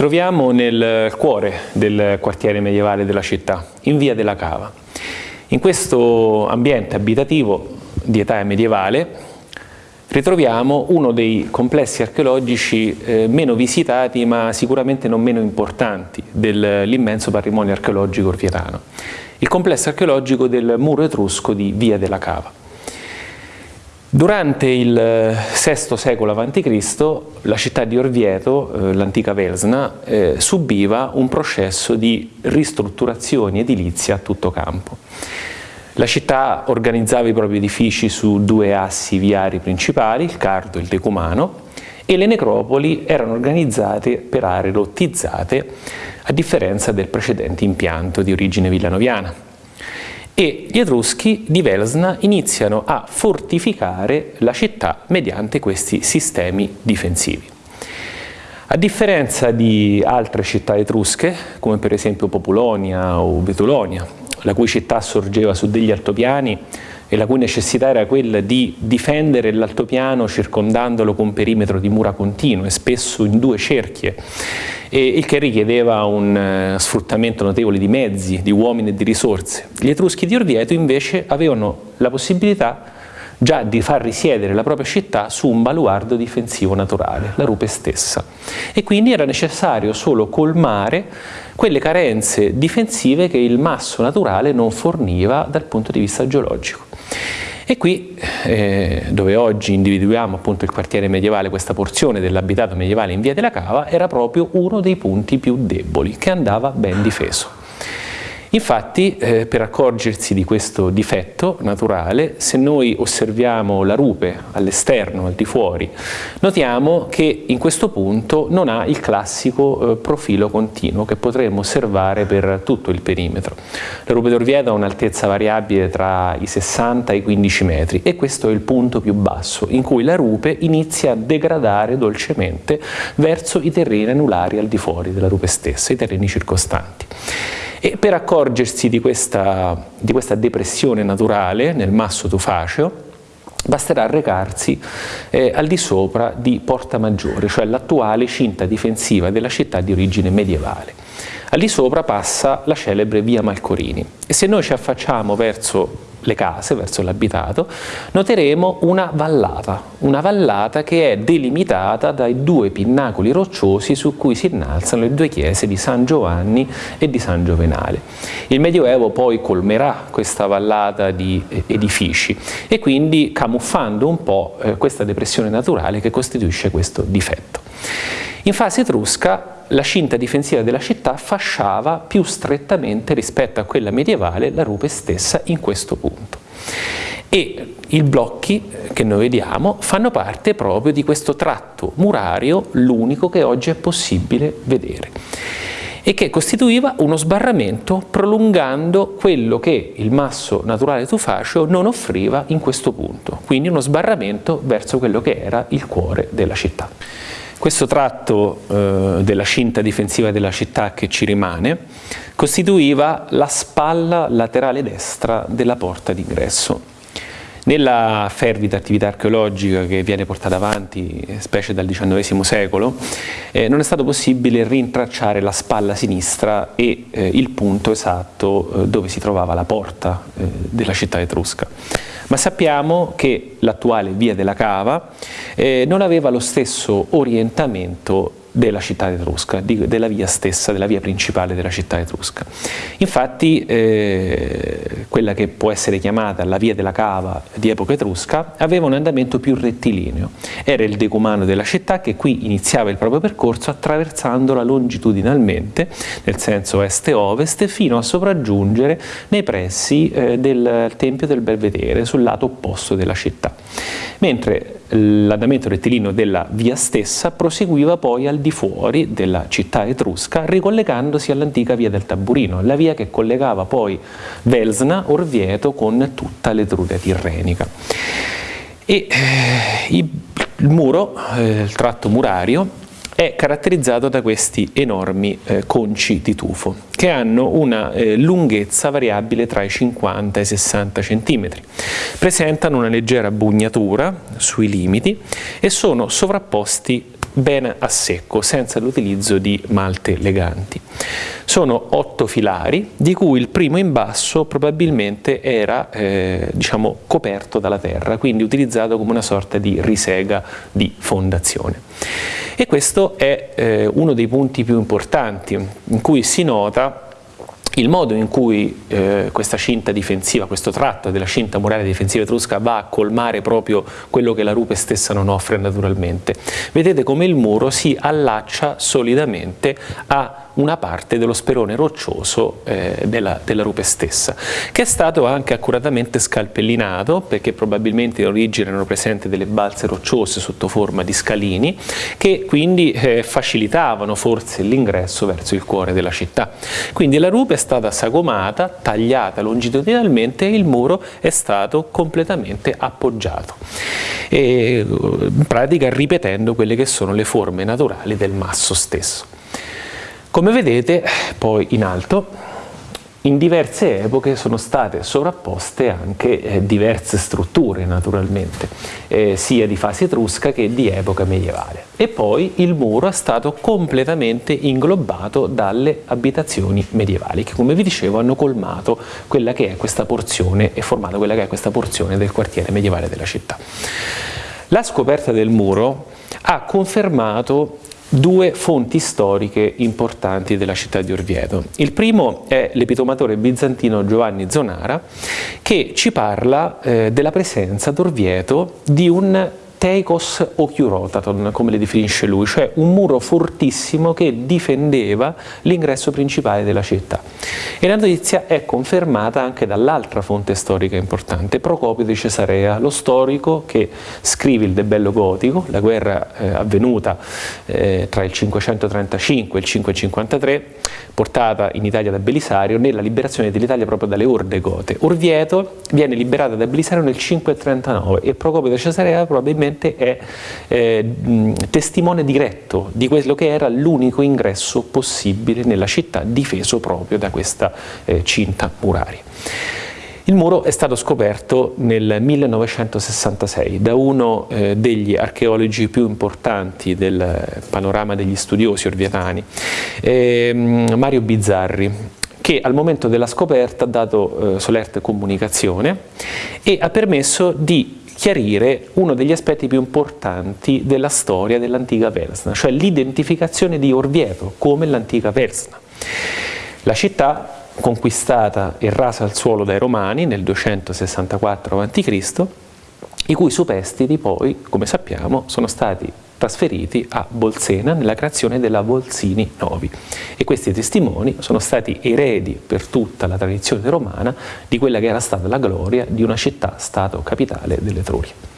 troviamo nel cuore del quartiere medievale della città, in via della Cava. In questo ambiente abitativo di età medievale ritroviamo uno dei complessi archeologici eh, meno visitati ma sicuramente non meno importanti dell'immenso patrimonio archeologico orvietano, il complesso archeologico del muro etrusco di Via della Cava. Durante il VI secolo a.C. la città di Orvieto, eh, l'antica Velsna, eh, subiva un processo di ristrutturazione edilizia a tutto campo. La città organizzava i propri edifici su due assi viari principali, il Cardo e il Decumano, e le necropoli erano organizzate per aree lottizzate, a differenza del precedente impianto di origine villanoviana. E gli Etruschi di Velsna iniziano a fortificare la città mediante questi sistemi difensivi. A differenza di altre città etrusche, come per esempio Populonia o Betulonia, la cui città sorgeva su degli altopiani e la cui necessità era quella di difendere l'altopiano circondandolo con un perimetro di mura continue, spesso in due cerchie, e il che richiedeva un uh, sfruttamento notevole di mezzi, di uomini e di risorse. Gli Etruschi di Orvieto invece avevano la possibilità già di far risiedere la propria città su un baluardo difensivo naturale, la rupe stessa. E quindi era necessario solo colmare quelle carenze difensive che il masso naturale non forniva dal punto di vista geologico. E qui, eh, dove oggi individuiamo appunto il quartiere medievale, questa porzione dell'abitato medievale in via della Cava, era proprio uno dei punti più deboli, che andava ben difeso. Infatti, eh, per accorgersi di questo difetto naturale, se noi osserviamo la rupe all'esterno, al di fuori, notiamo che in questo punto non ha il classico eh, profilo continuo che potremmo osservare per tutto il perimetro. La rupe d'Orvieto ha un'altezza variabile tra i 60 e i 15 metri e questo è il punto più basso in cui la rupe inizia a degradare dolcemente verso i terreni anulari al di fuori della rupe stessa, i terreni circostanti. E per accorgersi di questa, di questa depressione naturale nel masso tufaceo, basterà recarsi eh, al di sopra di Porta Maggiore, cioè l'attuale cinta difensiva della città di origine medievale. Al di sopra passa la celebre via Malcorini e se noi ci affacciamo verso le case, verso l'abitato, noteremo una vallata, una vallata che è delimitata dai due pinnacoli rocciosi su cui si innalzano le due chiese di San Giovanni e di San Giovenale. Il Medioevo poi colmerà questa vallata di eh, edifici e quindi camuffando un po' eh, questa depressione naturale che costituisce questo difetto. In fase etrusca la cinta difensiva della città fasciava più strettamente rispetto a quella medievale la rupe stessa in questo punto. E i blocchi che noi vediamo fanno parte proprio di questo tratto murario, l'unico che oggi è possibile vedere e che costituiva uno sbarramento prolungando quello che il masso naturale tufaceo non offriva in questo punto, quindi uno sbarramento verso quello che era il cuore della città. Questo tratto eh, della cinta difensiva della città che ci rimane costituiva la spalla laterale destra della porta d'ingresso. Nella fervida attività archeologica che viene portata avanti, specie dal XIX secolo, eh, non è stato possibile rintracciare la spalla sinistra e eh, il punto esatto eh, dove si trovava la porta eh, della città etrusca ma sappiamo che l'attuale via della Cava eh, non aveva lo stesso orientamento della città etrusca, della via stessa, della via principale della città etrusca. Infatti eh, quella che può essere chiamata la via della cava di epoca etrusca aveva un andamento più rettilineo, era il decumano della città che qui iniziava il proprio percorso attraversandola longitudinalmente, nel senso est-ovest, fino a sopraggiungere nei pressi eh, del Tempio del Belvedere, sul lato opposto della città. Mentre l'andamento rettilineo della via stessa proseguiva poi al di fuori della città etrusca ricollegandosi all'antica via del Taburino, la via che collegava poi Velsna, Orvieto con tutta l'Etruria tirrenica. E eh, il muro, eh, il tratto murario, è caratterizzato da questi enormi eh, conci di tufo che hanno una eh, lunghezza variabile tra i 50 e i 60 cm. Presentano una leggera bugnatura sui limiti e sono sovrapposti bene a secco, senza l'utilizzo di malte leganti. Sono otto filari, di cui il primo in basso probabilmente era eh, diciamo, coperto dalla terra, quindi utilizzato come una sorta di risega di fondazione. E questo è eh, uno dei punti più importanti in cui si nota il modo in cui eh, questa cinta difensiva, questo tratto della cinta muraria difensiva etrusca va a colmare proprio quello che la rupe stessa non offre naturalmente. Vedete come il muro si allaccia solidamente a una parte dello sperone roccioso eh, della, della, rupe stessa, che è stato anche accuratamente scalpellinato, perché probabilmente in origine erano presenti delle balze rocciose sotto forma di scalini, che quindi eh, facilitavano forse l'ingresso verso il cuore della città. Quindi la rupe è stata sagomata, tagliata longitudinalmente e il muro è stato completamente appoggiato, e, in pratica ripetendo quelle che sono le forme naturali del masso stesso. Come vedete poi in alto in diverse epoche sono state sovrapposte anche eh, diverse strutture naturalmente, eh, sia di fase etrusca che di epoca medievale. E poi il muro è stato completamente inglobato dalle abitazioni medievali che come vi dicevo hanno colmato quella che è questa porzione e formato quella che è questa porzione del quartiere medievale della città. La scoperta del muro ha confermato due fonti storiche importanti della città di Orvieto. Il primo è l'epitomatore bizantino Giovanni Zonara che ci parla eh, della presenza ad Orvieto di un teikos ochiurotaton, come le definisce lui, cioè un muro fortissimo che difendeva l'ingresso principale della città. E la notizia è confermata anche dall'altra fonte storica importante, Procopio di Cesarea, lo storico che scrive il De Bello Gotico, la guerra eh, avvenuta eh, tra il 535 e il 553, portata in Italia da Belisario nella liberazione dell'Italia proprio dalle orde gote. Orvieto viene liberata da Belisario nel 539 e Procopio di Cesarea probabilmente è eh, testimone diretto di quello che era l'unico ingresso possibile nella città difeso proprio da questa eh, cinta muraria. Il muro è stato scoperto nel 1966 da uno eh, degli archeologi più importanti del panorama degli studiosi orvietani, eh, Mario Bizzarri, che al momento della scoperta ha dato eh, solerte comunicazione e ha permesso di chiarire uno degli aspetti più importanti della storia dell'antica Persna, cioè l'identificazione di Orvieto come l'antica Persna. La città conquistata e rasa al suolo dai Romani nel 264 a.C., i cui superstiti poi, come sappiamo, sono stati trasferiti a Bolsena nella creazione della Volsini Novi e questi testimoni sono stati eredi per tutta la tradizione romana di quella che era stata la gloria di una città-stato capitale dell'Etruria.